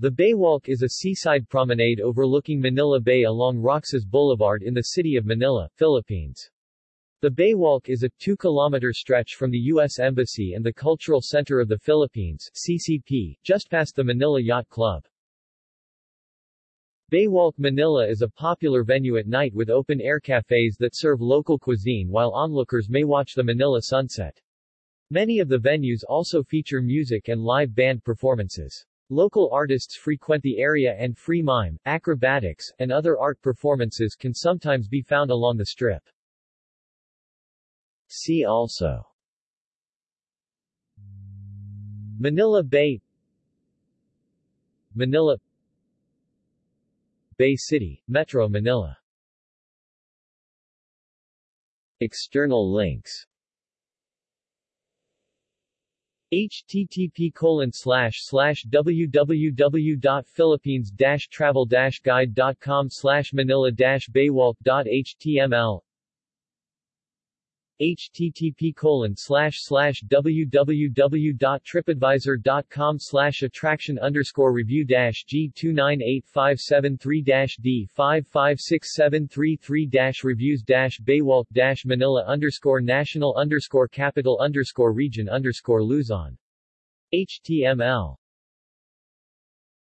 The Baywalk is a seaside promenade overlooking Manila Bay along Roxas Boulevard in the city of Manila, Philippines. The Baywalk is a 2-kilometer stretch from the U.S. Embassy and the Cultural Center of the Philippines CCP, just past the Manila Yacht Club. Baywalk Manila is a popular venue at night with open-air cafes that serve local cuisine while onlookers may watch the Manila sunset. Many of the venues also feature music and live band performances. Local artists frequent the area and free mime, acrobatics, and other art performances can sometimes be found along the strip. See also. Manila Bay Manila Bay City, Metro Manila. External links http colon slash slash www.philippines travel guide.com slash manila baywalk.html http colon slash slash www.tripadvisor.com slash attraction underscore review dash G two nine eight five seven three dash D five five six seven three three dash reviews dash Baywalk dash Manila underscore national underscore capital underscore region underscore Luzon. HTML